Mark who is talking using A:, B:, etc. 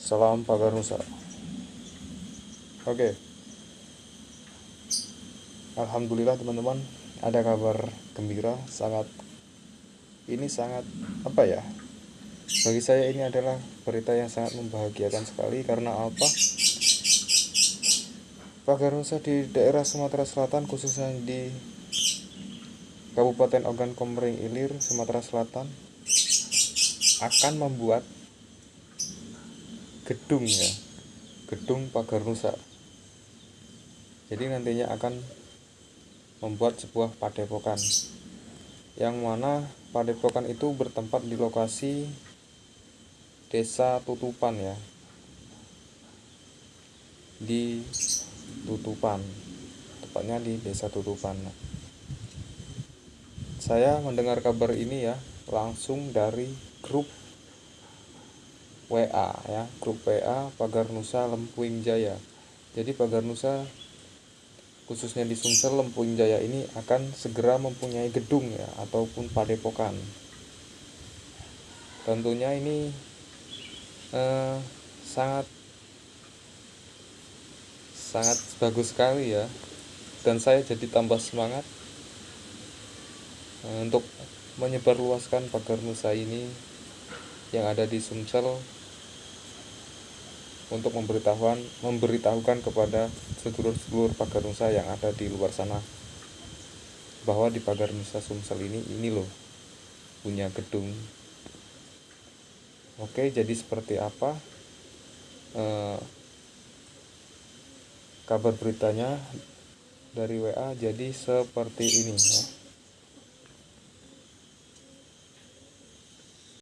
A: Salam pagar Nusa. Oke. Alhamdulillah teman-teman, ada kabar gembira sangat ini sangat apa ya? Bagi saya ini adalah berita yang sangat membahagiakan sekali karena apa? Pagar Nusa di daerah Sumatera Selatan khususnya di Kabupaten Ogan Komering Ilir, Sumatera Selatan akan membuat gedung ya. Gedung pagar nusa jadi nantinya akan membuat sebuah padepokan. Yang mana padepokan itu bertempat di lokasi desa tutupan ya. Di tutupan. Tepatnya di desa tutupan. Saya mendengar kabar ini ya langsung dari grup WA ya. Grup WA Pagar Nusa Lempuing Jaya. Jadi Pagar Nusa khususnya di Sumsel Lempuing Jaya ini akan segera mempunyai gedung ya ataupun padepokan. Tentunya ini eh, sangat sangat bagus sekali ya. Dan saya jadi tambah semangat eh, untuk menyebarluaskan pagar Nusa ini yang ada di Sumsel untuk memberitahukan memberitahukan kepada sedulur-sedulur pagar nusa yang ada di luar sana bahwa di pagar nusa Sumsel ini ini loh punya gedung. Oke jadi seperti apa eh, kabar beritanya dari WA jadi seperti ini ya